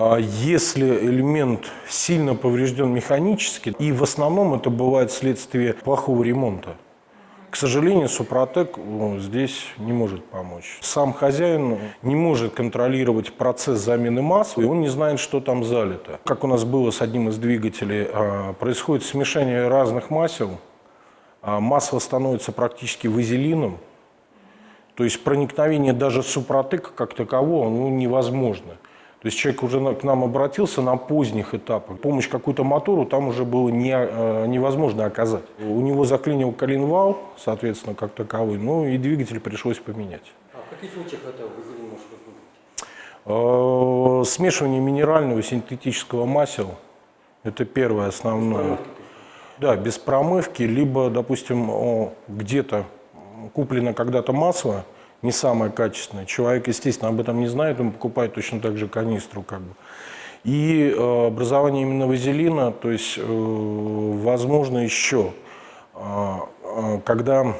А Если элемент сильно поврежден механически, и в основном это бывает вследствие плохого ремонта, к сожалению, Супротек здесь не может помочь. Сам хозяин не может контролировать процесс замены масла, и он не знает, что там залито. Как у нас было с одним из двигателей, а, происходит смешение разных масел, а масло становится практически вазелином, то есть проникновение даже супротека как такового ну, невозможно. То есть человек уже к нам обратился на поздних этапах. Помощь какую-то мотору там уже было не, э, невозможно оказать. У него заклинил коленвал, соответственно, как таковой, ну и двигатель пришлось поменять. А в каких случаях это вазелин может быть? Э, Смешивание минерального и синтетического масел – это первое основное. Да, без промывки, либо, допустим, где-то куплено когда-то масло, не самое качественное. Человек, естественно, об этом не знает, он покупает точно так же канистру. Как бы. И э, образование именно вазелина, то есть, э, возможно, еще, э, э, когда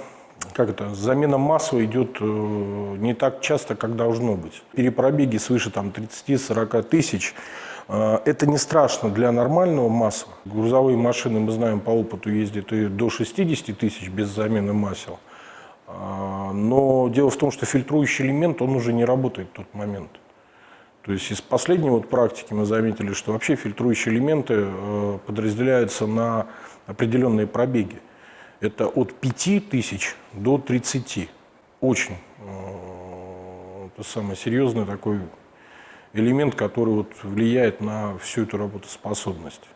как это, замена масла идет э, не так часто, как должно быть. Перепробеги свыше там, 30-40 тысяч э, это не страшно для нормального масла. Грузовые машины, мы знаем, по опыту ездят и до 60 тысяч без замены масел. А, Но дело в том, что фильтрующий элемент, он уже не работает в тот момент. То есть из последней вот практики мы заметили, что вообще фильтрующие элементы э, подразделяются на определенные пробеги. Это от 5 тысяч до 30. Очень э, это самый серьезный такой элемент, который вот влияет на всю эту работоспособность.